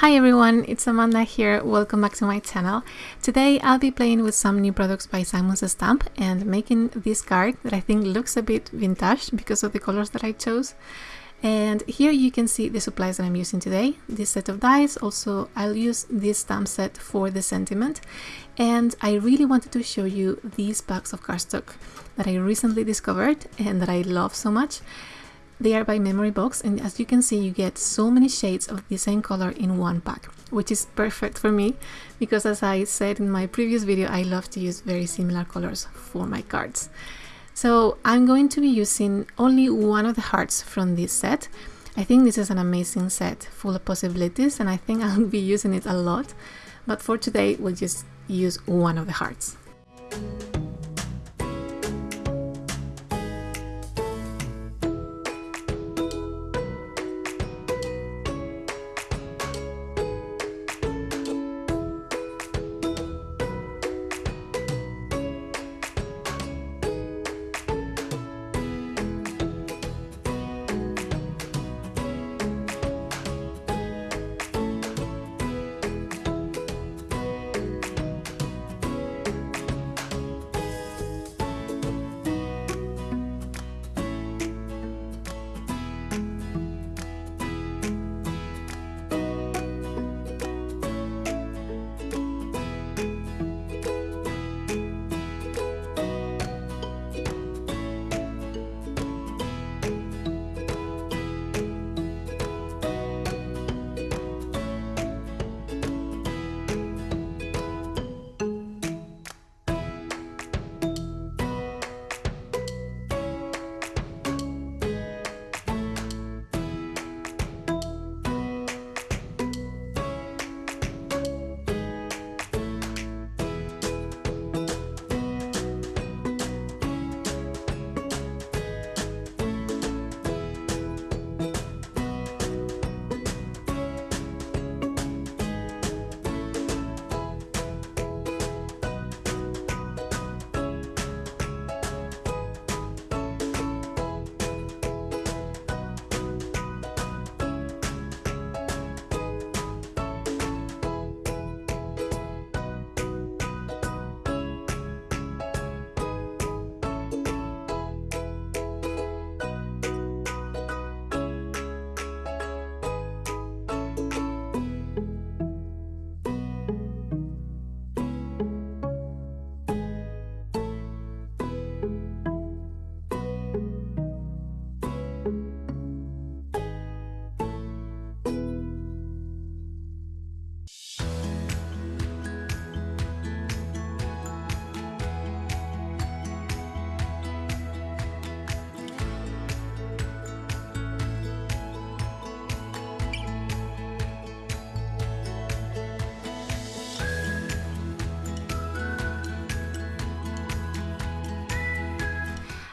Hi everyone, it's Amanda here, welcome back to my channel. Today I'll be playing with some new products by Simon Says Stamp and making this card that I think looks a bit vintage because of the colors that I chose. And here you can see the supplies that I'm using today, this set of dies, also I'll use this stamp set for the sentiment. And I really wanted to show you these packs of cardstock that I recently discovered and that I love so much. They are by Memory Box and as you can see you get so many shades of the same color in one pack, which is perfect for me because as I said in my previous video I love to use very similar colors for my cards. So I'm going to be using only one of the hearts from this set. I think this is an amazing set full of possibilities and I think I'll be using it a lot, but for today we'll just use one of the hearts.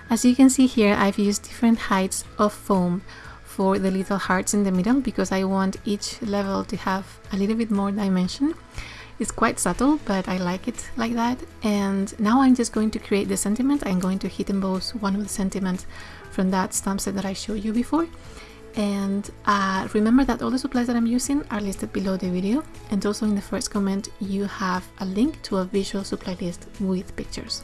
As you can see here, I've used different heights of foam for the little hearts in the middle because I want each level to have a little bit more dimension. It's quite subtle, but I like it like that. And now I'm just going to create the sentiment. I'm going to heat emboss one of the sentiments from that stamp set that I showed you before. And uh, remember that all the supplies that I'm using are listed below the video. And also in the first comment, you have a link to a visual supply list with pictures.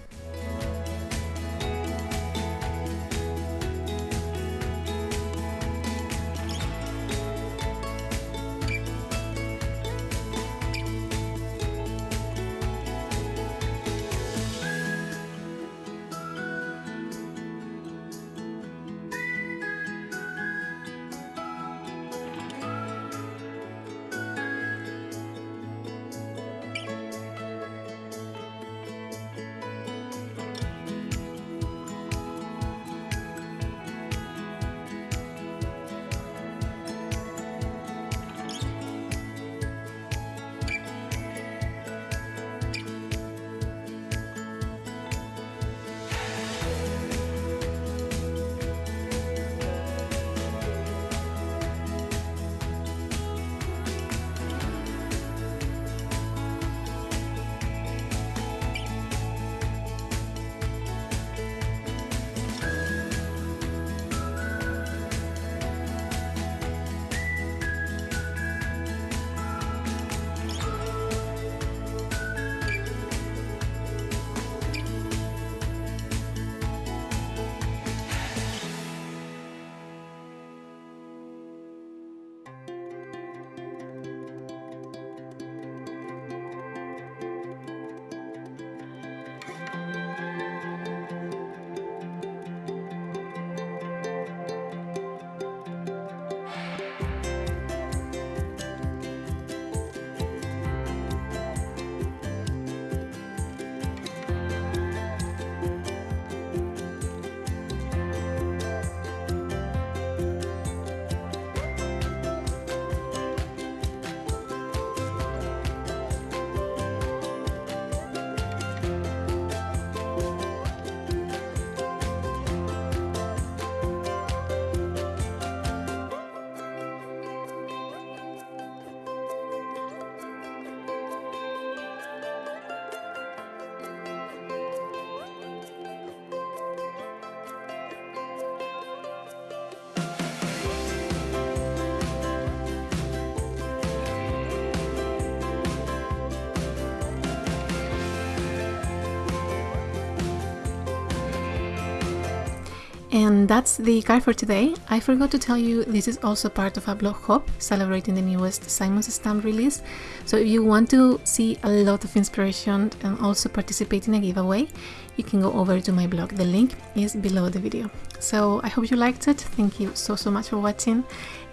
And that's the card for today. I forgot to tell you this is also part of a blog hop celebrating the newest Simon Says stamp release. So if you want to see a lot of inspiration and also participate in a giveaway, you can go over to my blog. The link is below the video. So I hope you liked it. Thank you so so much for watching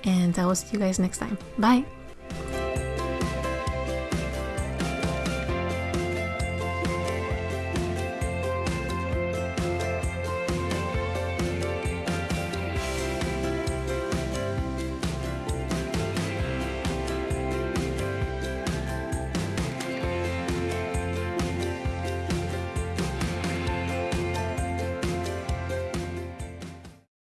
and I will see you guys next time. Bye!